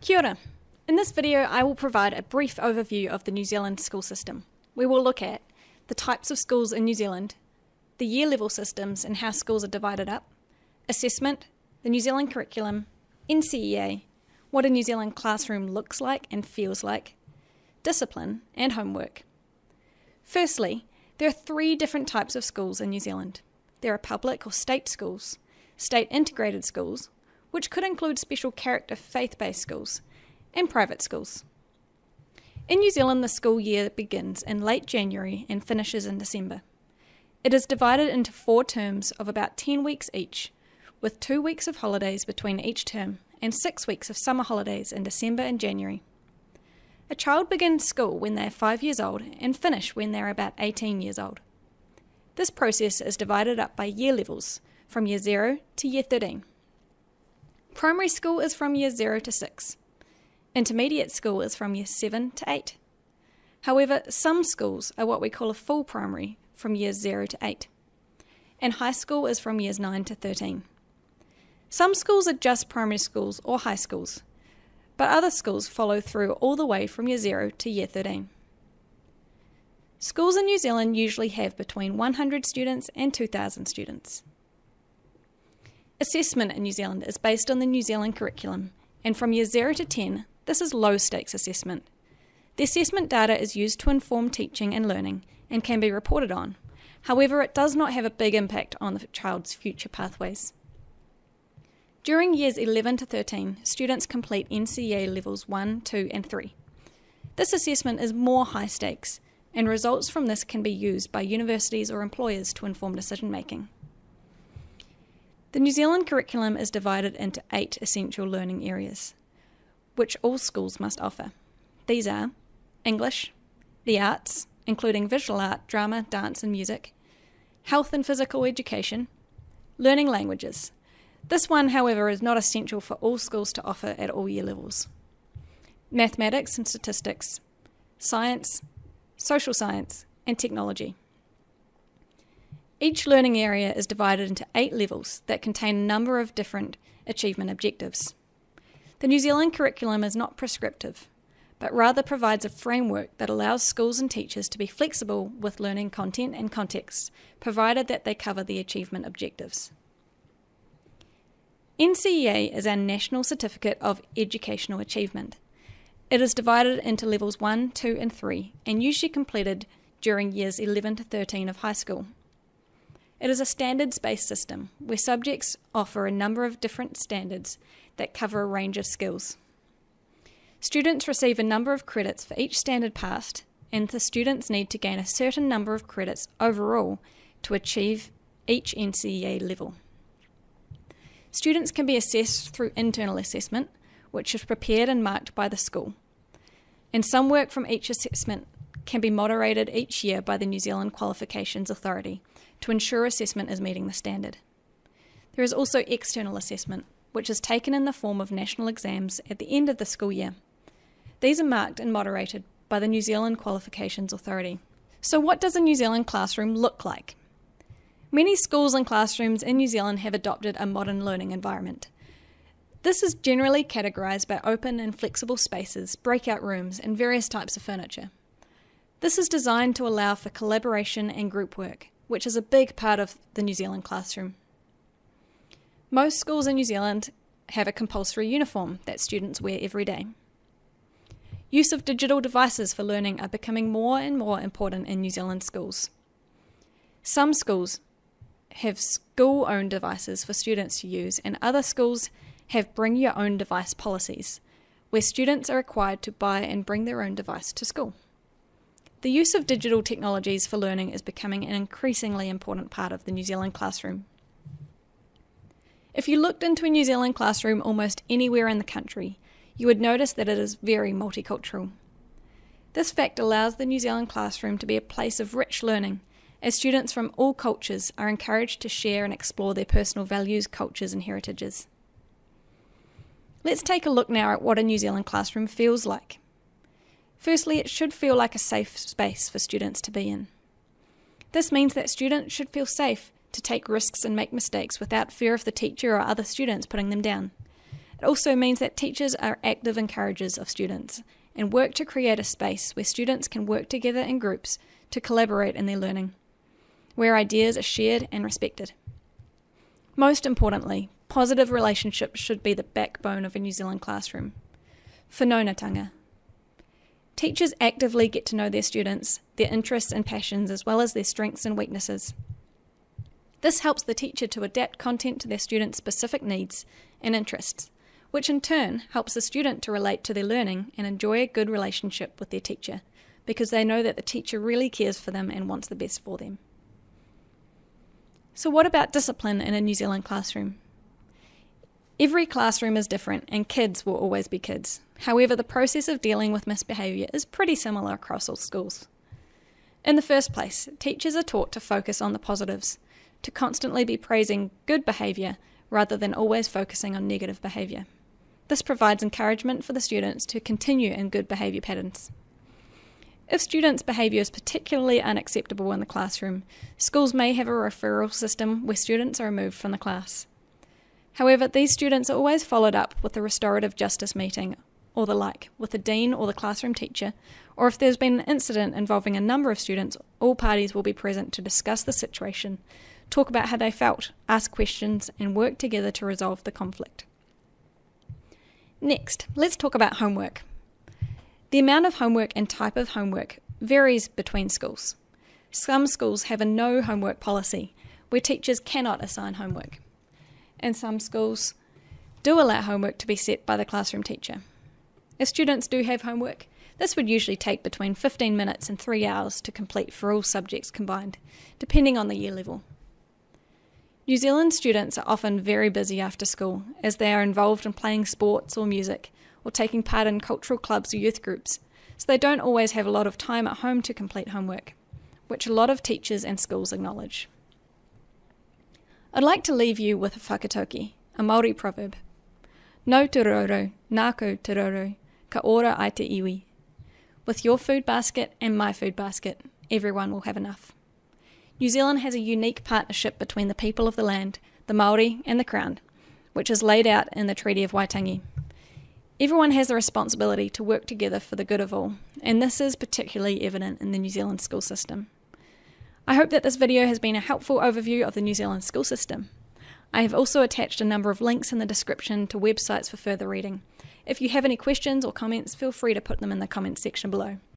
Kia ora. In this video, I will provide a brief overview of the New Zealand school system. We will look at the types of schools in New Zealand, the year level systems and how schools are divided up, assessment, the New Zealand curriculum, NCEA, what a New Zealand classroom looks like and feels like, discipline, and homework. Firstly, there are three different types of schools in New Zealand. There are public or state schools, state integrated schools, which could include special character faith based schools, and private schools. In New Zealand, the school year begins in late January and finishes in December. It is divided into four terms of about 10 weeks each, with two weeks of holidays between each term and six weeks of summer holidays in December and January. A child begins school when they are five years old and finish when they are about 18 years old. This process is divided up by year levels, from year 0 to year 13. Primary school is from year 0 to 6. Intermediate school is from year 7 to 8. However, some schools are what we call a full primary from years 0 to 8. And high school is from years 9 to 13. Some schools are just primary schools or high schools, but other schools follow through all the way from year 0 to year 13. Schools in New Zealand usually have between 100 students and 2,000 students. Assessment in New Zealand is based on the New Zealand curriculum, and from year 0 to 10, this is low stakes assessment. The assessment data is used to inform teaching and learning and can be reported on. However, it does not have a big impact on the child's future pathways. During years 11 to 13, students complete NCEA levels 1, 2, and 3. This assessment is more high stakes, and results from this can be used by universities or employers to inform decision making. The New Zealand curriculum is divided into eight essential learning areas, which all schools must offer. These are English, the arts, including visual art, drama, dance, and music, health and physical education, learning languages. This one, however, is not essential for all schools to offer at all year levels. Mathematics and statistics, science, social science, and technology. Each learning area is divided into eight levels that contain a number of different achievement objectives. The New Zealand curriculum is not prescriptive, but rather provides a framework that allows schools and teachers to be flexible with learning content and context, provided that they cover the achievement objectives. NCEA is our National Certificate of Educational Achievement. It is divided into levels 1, 2, and 3, and usually completed during years 11 to 13 of high school. It is a standards based system where subjects offer a number of different standards that cover a range of skills. Students receive a number of credits for each standard passed, and the students need to gain a certain number of credits overall to achieve each NCEA level. Students can be assessed through internal assessment, which is prepared and marked by the school. And some work from each assessment can be moderated each year by the New Zealand Qualifications Authority to ensure assessment is meeting the standard. There is also external assessment, which is taken in the form of national exams at the end of the school year. These are marked and moderated by the New Zealand Qualifications Authority. So, what does a New Zealand classroom look like? Many schools and classrooms in New Zealand have adopted a modern learning environment. This is generally categorised by open and flexible spaces, breakout rooms, and various types of furniture. This is designed to allow for collaboration and group work, which is a big part of the New Zealand classroom. Most schools in New Zealand have a compulsory uniform that students wear every day. Use of digital devices for learning are becoming more and more important in New Zealand schools. Some schools have school owned devices for students to use, and other schools have bring your own device policies, where students are required to buy and bring their own device to school. The use of digital technologies for learning is becoming an increasingly important part of the New Zealand classroom. If you looked into a New Zealand classroom almost anywhere in the country, you would notice that it is very multicultural. This fact allows the New Zealand classroom to be a place of rich learning, as students from all cultures are encouraged to share and explore their personal values, cultures, and heritages. Let's take a look now at what a New Zealand classroom feels like. Firstly, it should feel like a safe space for students to be in. This means that students should feel safe to take risks and make mistakes without fear of the teacher or other students putting them down. It also means that teachers are active encouragers of students and work to create a space where students can work together in groups to collaborate in their learning, where ideas are shared and respected. Most importantly, positive relationships should be the backbone of a New Zealand classroom. Whanaungatanga. Teachers actively get to know their students, their interests and passions, as well as their strengths and weaknesses. This helps the teacher to adapt content to their students' specific needs and interests, which in turn helps the student to relate to their learning and enjoy a good relationship with their teacher because they know that the teacher really cares for them and wants the best for them. So, what about discipline in a New Zealand classroom? Every classroom is different, and kids will always be kids. However, the process of dealing with misbehaviour is pretty similar across all schools. In the first place, teachers are taught to focus on the positives, to constantly be praising good behaviour rather than always focusing on negative behaviour. This provides encouragement for the students to continue in good behaviour patterns. If students' behaviour is particularly unacceptable in the classroom, schools may have a referral system where students are removed from the class. However, these students are always followed up with a restorative justice meeting or the like with the dean or the classroom teacher, or if there's been an incident involving a number of students, all parties will be present to discuss the situation, talk about how they felt, ask questions, and work together to resolve the conflict. Next, let's talk about homework. The amount of homework and type of homework varies between schools. Some schools have a no homework policy where teachers cannot assign homework, and some schools do allow homework to be set by the classroom teacher. If students do have homework, this would usually take between 15 minutes and 3 hours to complete for all subjects combined, depending on the year level. New Zealand students are often very busy after school as they are involved in playing sports or music or taking part in cultural clubs or youth groups, so they don't always have a lot of time at home to complete homework, which a lot of teachers and schools acknowledge. I'd like to leave you with a whakataukī, a Māori proverb. Nāu te rourou, nāku te rourou, ka ora ai te iwi. With your food basket and my food basket, everyone will have enough. New Zealand has a unique partnership between the people of the land, the Maori, and the Crown, which is laid out in the Treaty of Waitangi. Everyone has the responsibility to work together for the good of all, and this is particularly evident in the New Zealand school system. I hope that this video has been a helpful overview of the New Zealand school system. I have also attached a number of links in the description to websites for further reading. If you have any questions or comments, feel free to put them in the comments section below.